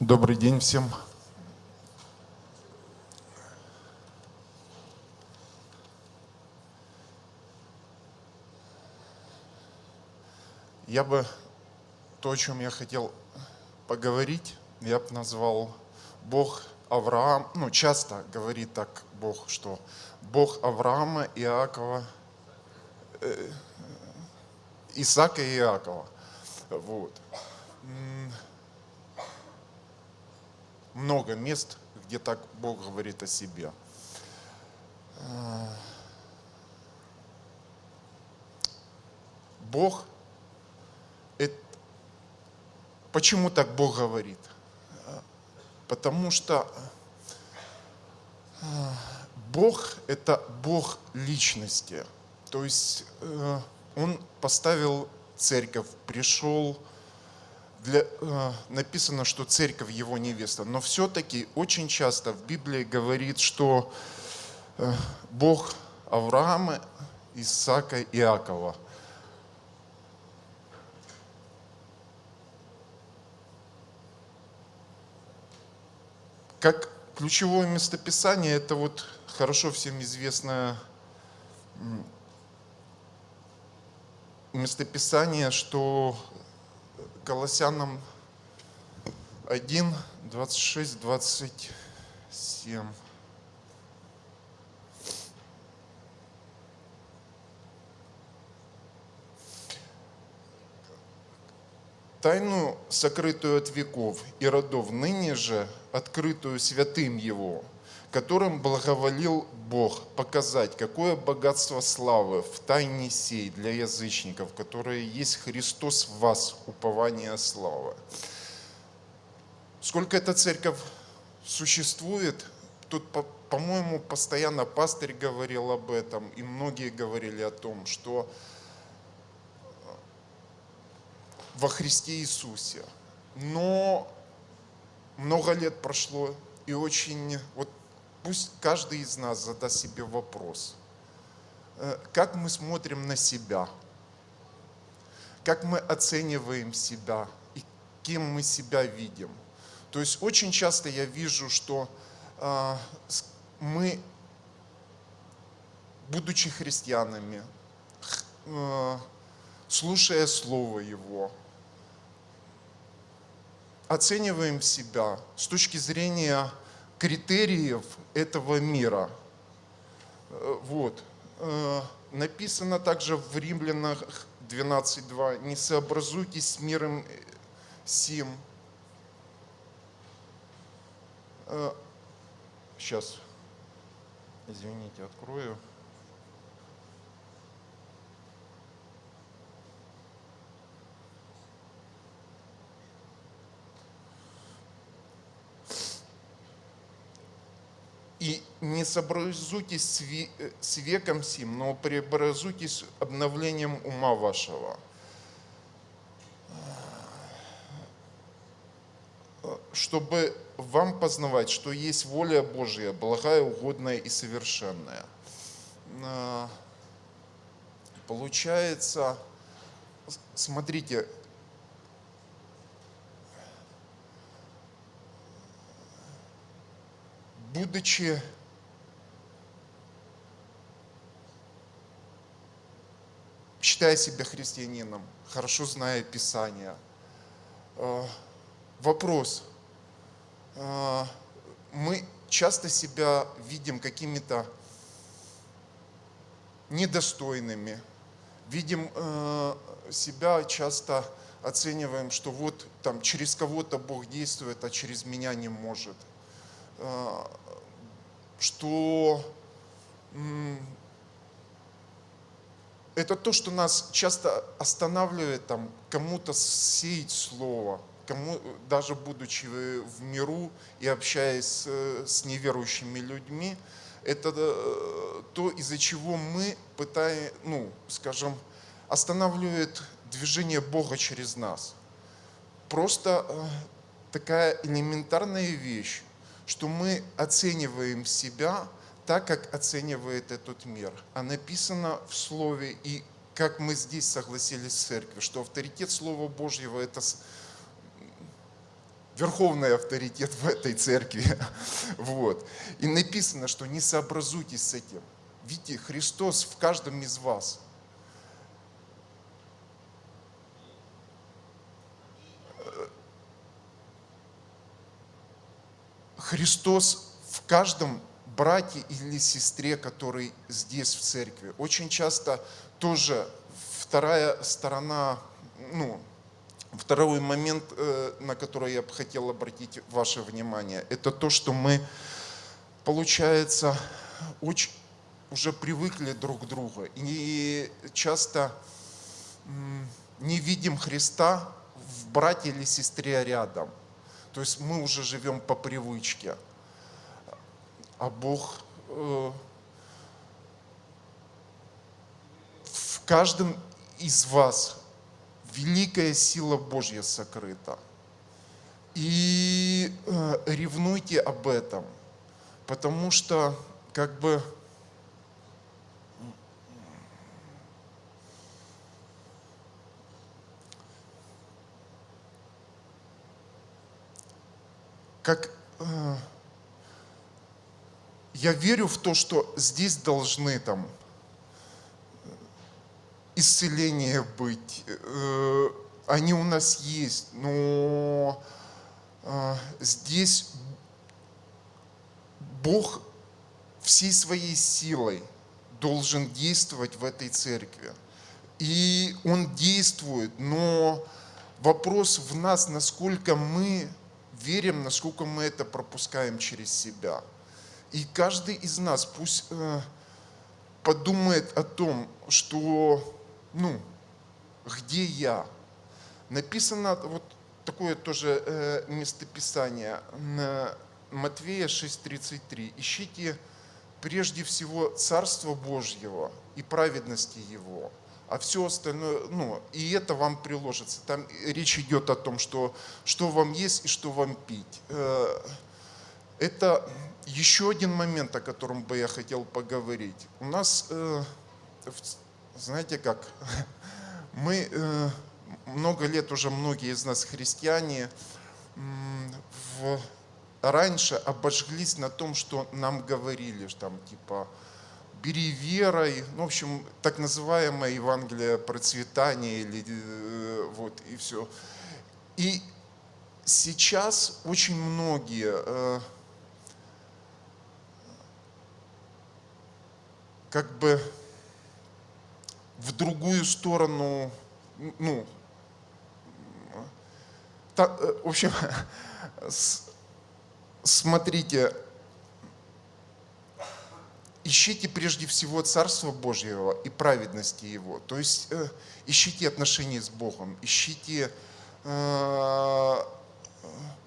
Добрый день всем. Я бы то, о чем я хотел поговорить, я бы назвал Бог Авраам, ну часто говорит так Бог, что Бог Авраама, Иакова, э, Исаака и Иакова. Вот. Много мест, где так Бог говорит о себе. Бог, это, почему так Бог говорит? Потому что Бог – это Бог личности. То есть э, Он поставил церковь, пришел, для, э, написано, что церковь его невеста, но все-таки очень часто в Библии говорит, что э, Бог Авраама, Исаака и Иакова. Как ключевое местописание, это вот хорошо всем известное местописание, что Колоссянам 1, 26, 27. Тайну, сокрытую от веков и родов, ныне же открытую святым Его, которым благоволил Бог показать, какое богатство славы в тайне сей для язычников, которые есть Христос в вас, упование славы. Сколько эта церковь существует, тут, по-моему, постоянно пастырь говорил об этом, и многие говорили о том, что во Христе Иисусе. Но много лет прошло, и очень, вот Пусть каждый из нас задаст себе вопрос, э, как мы смотрим на себя, как мы оцениваем себя? И кем мы себя видим. То есть очень часто я вижу, что э, мы, будучи христианами, э, слушая Слово Его, оцениваем себя с точки зрения критериев этого мира. Э, вот. Э, написано также в Римлянах 12.2, не сообразуйтесь с миром сим. Сейчас, э, извините, открою. И не сообразуйтесь с веком сим, но преобразуйтесь обновлением ума вашего. чтобы вам познавать, что есть воля Божья, благая, угодная и совершенная. Получается, смотрите, будучи считая себя христианином, хорошо зная Писание, э, вопрос. Э, мы часто себя видим какими-то недостойными, видим э, себя часто оцениваем, что вот там через кого-то Бог действует, а через меня не может – что это то, что нас часто останавливает там кому-то сеять слово, кому, даже будучи в миру и общаясь с, с неверующими людьми, это э, то, из-за чего мы пытаем, ну, скажем, останавливает движение Бога через нас. Просто э, такая элементарная вещь, что мы оцениваем себя так, как оценивает этот мир. А написано в Слове, и как мы здесь согласились с церковью, что авторитет Слова Божьего – это верховный авторитет в этой церкви. Вот. И написано, что не сообразуйтесь с этим. Видите, Христос в каждом из вас. Христос в каждом брате или сестре, который здесь в церкви. Очень часто тоже вторая сторона, ну, второй момент, э, на который я бы хотел обратить ваше внимание, это то, что мы, получается, очень уже привыкли друг к другу и часто не видим Христа в брате или сестре рядом. То есть мы уже живем по привычке. А Бог э, в каждом из вас великая сила Божья сокрыта. И э, ревнуйте об этом, потому что как бы как э, я верю в то, что здесь должны там исцеления быть, э, они у нас есть, но э, здесь Бог всей своей силой должен действовать в этой церкви. И Он действует, но вопрос в нас, насколько мы верим, насколько мы это пропускаем через себя. И каждый из нас пусть э, подумает о том, что, ну, где я. Написано вот такое тоже э, местописание на Матвея 6.33. Ищите прежде всего Царство Божьего и праведности Его, а все остальное, ну, и это вам приложится. Там речь идет о том, что, что вам есть и что вам пить. Э, это еще один момент, о котором бы я хотел поговорить. У нас, э, знаете как, мы э, много лет уже, многие из нас христиане, в, раньше обожглись на том, что нам говорили, там типа, бери верой, ну, в общем, так называемое Евангелие процветания, или, э, вот, и все. И сейчас очень многие э, как бы в другую сторону, ну, та, э, в общем, смотрите, ищите прежде всего Царство Божьего и праведности Его. То есть э, ищите отношения с Богом, ищите э,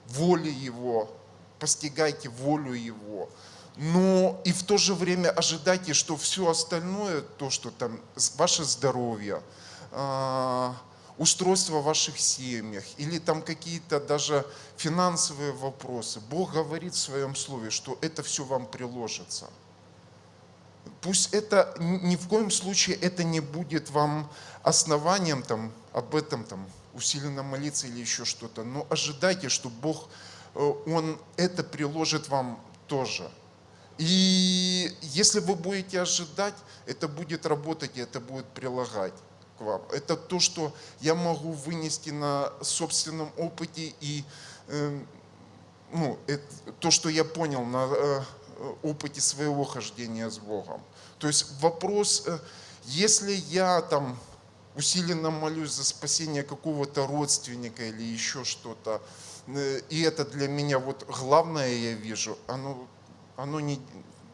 воли Его, постигайте волю Его. Но и в то же время ожидайте, что все остальное, то, что там ваше здоровье, э, устройство в ваших семьях или там какие-то даже финансовые вопросы, Бог говорит в своем слове, что это все вам приложится. Пусть это ни в коем случае это не будет вам основанием там, об этом там, усиленно молиться или еще что-то, но ожидайте, что Бог, э, Он это приложит вам тоже. И если вы будете ожидать, это будет работать и это будет прилагать к вам. Это то, что я могу вынести на собственном опыте и э, ну, это, то, что я понял на э, опыте своего хождения с Богом. То есть вопрос, э, если я там усиленно молюсь за спасение какого-то родственника или еще что-то, э, и это для меня вот главное я вижу, оно, оно не,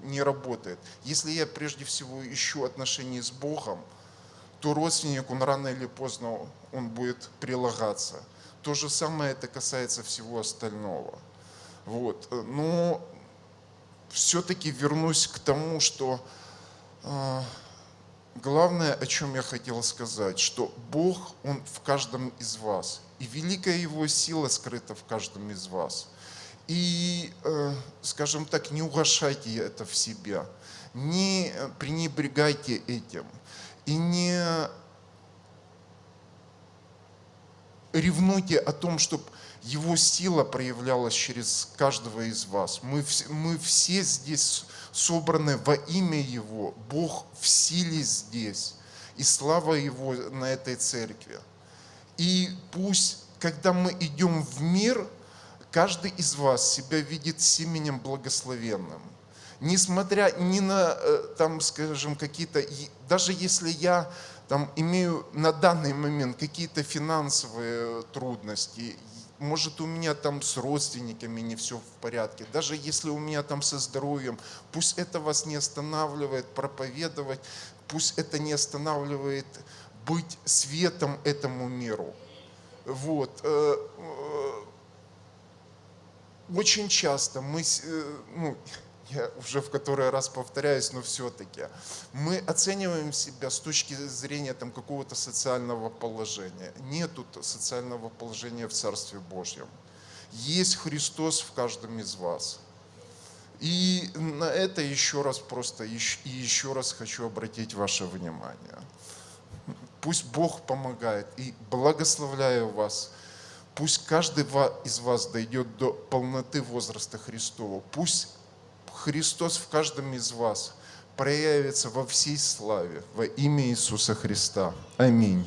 не работает. Если я прежде всего ищу отношения с Богом, то родственник, он рано или поздно, он будет прилагаться. То же самое это касается всего остального. Вот. Но все-таки вернусь к тому, что э, главное, о чем я хотел сказать, что Бог, Он в каждом из вас, и великая Его сила скрыта в каждом из вас. И, э, скажем так, не угошайте это в себя, не пренебрегайте этим, и не ревнуйте о том, чтобы Его сила проявлялась через каждого из вас. Мы, мы все здесь собраны во имя Его. Бог в силе здесь. И слава Его на этой церкви. И пусть, когда мы идем в мир, каждый из вас себя видит семенем благословенным. Несмотря ни на, э, там, скажем, какие-то, даже если я там имею на данный момент какие-то финансовые трудности, может у меня там с родственниками не все в порядке, даже если у меня там со здоровьем, пусть это вас не останавливает проповедовать, пусть это не останавливает быть светом этому миру. Вот. э, э, Очень часто мы, э, ну, я уже в который раз повторяюсь, но все-таки, мы оцениваем себя с точки зрения там, какого-то социального положения. Нету т- социального положения в Царстве Божьем. Есть Христос в каждом из вас. И на это еще раз просто, и еще раз хочу обратить ваше внимание. Пусть Бог помогает и благословляю вас. Пусть каждый из вас дойдет до полноты возраста Христова. Пусть Христос в каждом из вас проявится во всей славе во имя Иисуса Христа. Аминь.